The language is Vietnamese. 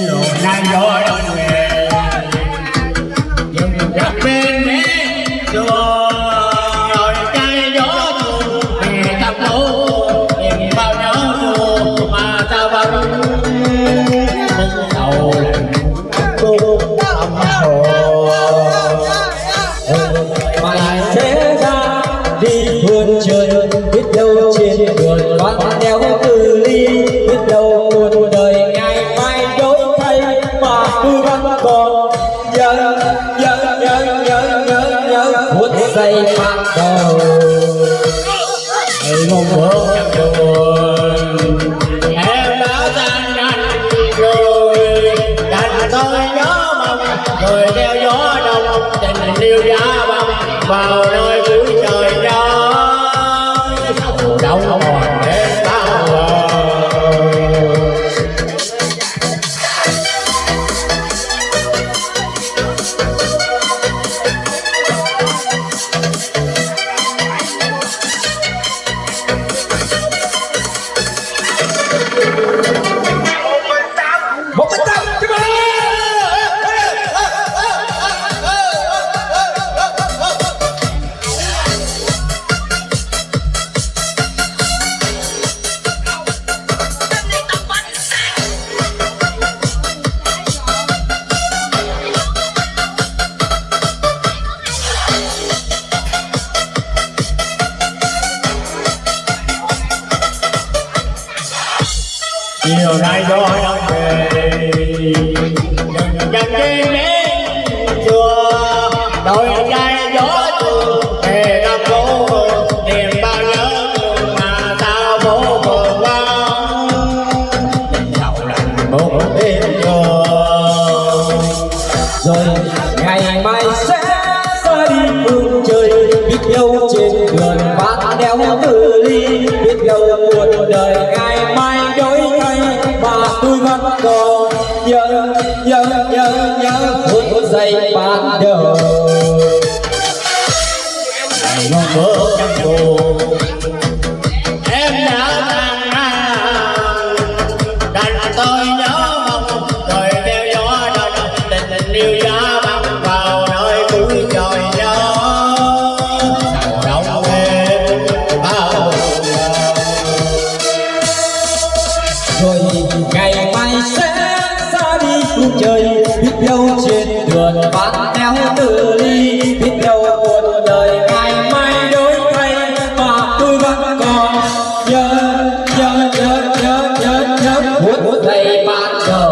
rồi nay gió đông về dừng gặp bên nhớ nhớ nhớ nhớ nhớ phút giây ban đầu. Ngày mong bữa trong buồn Em đã tan nhanh rồi. Đành tôi nhớ mong Rồi theo gió đông, Tình yêu giá băng Vào nơi cuối trời gió đông chiều nay gió đông về đừng dần đi đến chùa đôi trai gió tuôn về năm phố niềm bao lớn mà sao bố buồn vắng tình sầu một đêm trường rồi ngày mai sẽ ra đi phương trời biết đâu trên đường bát đeo tư ly biết đâu cuộc đời ai tôi vẫn còn nhớ nhớ nhớ nhớ phút giây ban đầu. Nó mơ trong buồn, em đã anh ngang đành tôi nhớ rồi ngày mai sẽ ra đi phương trời biết đâu trên đường bán theo tự ly biết đâu cuộc đời ngày mai đổi thay mà tôi vẫn còn nhớ nhớ nhớ nhớ nhớ nhớ muốn thấy bạn đầu